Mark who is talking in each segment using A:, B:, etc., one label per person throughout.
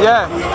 A: Yeah.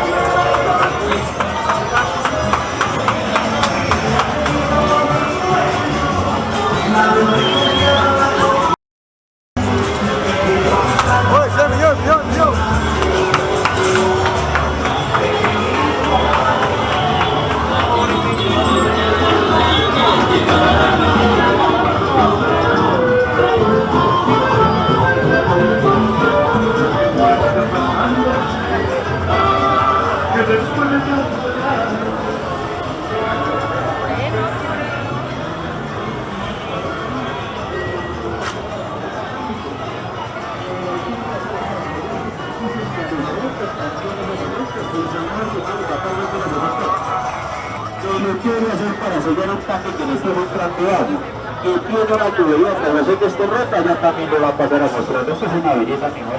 B: Quiere hacer para sellar un que le esté mostrando agua. Y tiene una tubería no sé que esté rota, ya también lo va a pasar a mostrar. Esto es una belleza que no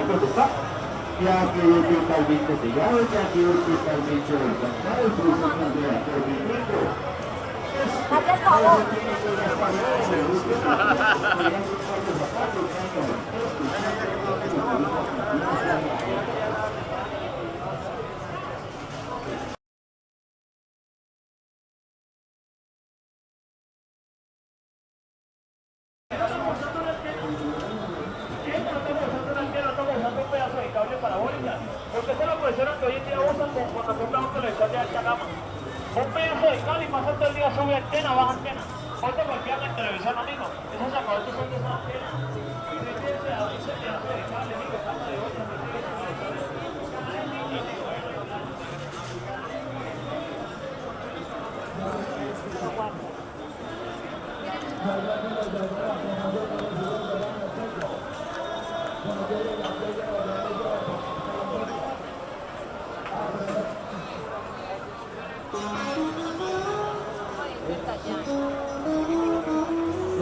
B: hay que está. Ya quedó totalmente sellado, ya quedó totalmente desgastado, el proceso de mantenimiento.
C: Hazle favor.
D: Porque esa es la profesora que hoy en día usan cuando compran un televisor de alta gama. Un pedazo de cable y pasa todo el día sube antena, baja antena. Ponte golpeando el televisor, amigo. Esos sacadores son de esa antena. Ese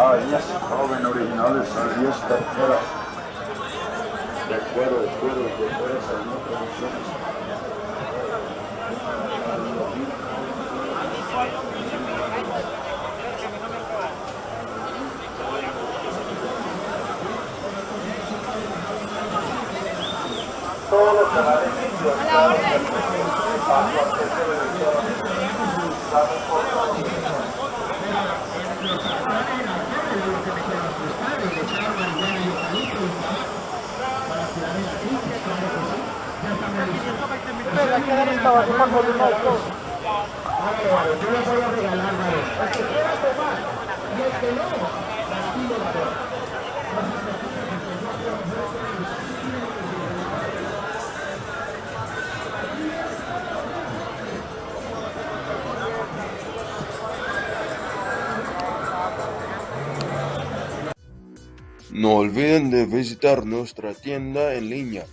D: de de
B: yes, joven originales, alias terceras. De cuero, de cuero, de cuero, salió producciones. Todos los canales Yo les voy a regalar, vale. El que quiera tomar y el que no, castigo va a haber.
E: No olviden de visitar nuestra tienda en línea